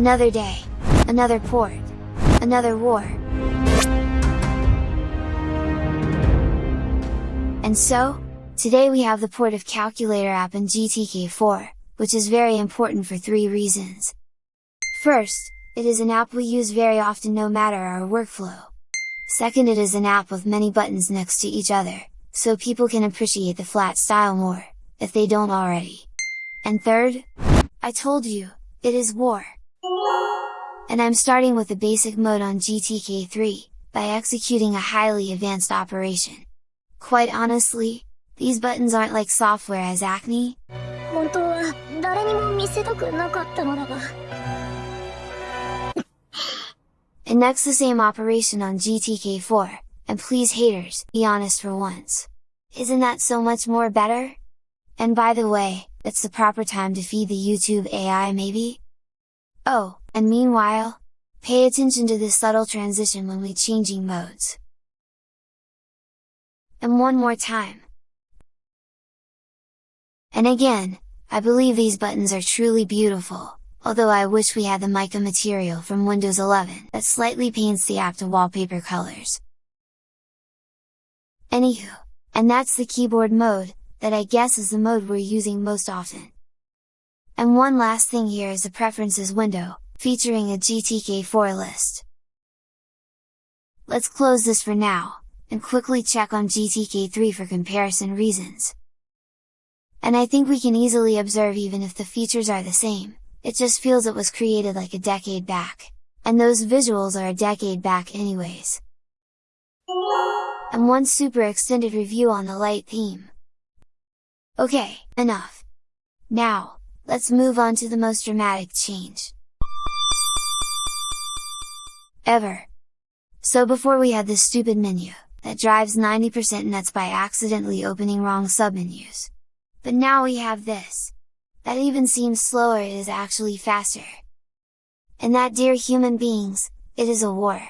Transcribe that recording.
Another day, another port, another war. And so, today we have the port of Calculator app in GTK4, which is very important for three reasons. First, it is an app we use very often no matter our workflow. Second it is an app with many buttons next to each other, so people can appreciate the flat style more, if they don't already. And third? I told you, it is war! and I'm starting with the basic mode on GTK3, by executing a highly advanced operation. Quite honestly, these buttons aren't like software as Acne. and next the same operation on GTK4, and please haters, be honest for once. Isn't that so much more better? And by the way, it's the proper time to feed the YouTube AI maybe? Oh, and meanwhile, pay attention to this subtle transition when we changing modes. And one more time. And again, I believe these buttons are truly beautiful, although I wish we had the mica material from Windows 11 that slightly paints the app to wallpaper colors. Anywho, and that's the keyboard mode, that I guess is the mode we're using most often. And one last thing here is the preferences window, featuring a GTK4 list. Let's close this for now, and quickly check on GTK3 for comparison reasons. And I think we can easily observe even if the features are the same, it just feels it was created like a decade back. And those visuals are a decade back anyways. And one super extended review on the light theme. Okay, enough! Now, let's move on to the most dramatic change. Ever! So before we had this stupid menu, that drives 90% nuts by accidentally opening wrong submenus. But now we have this! that even seems slower it is actually faster. And that dear human beings, it is a war!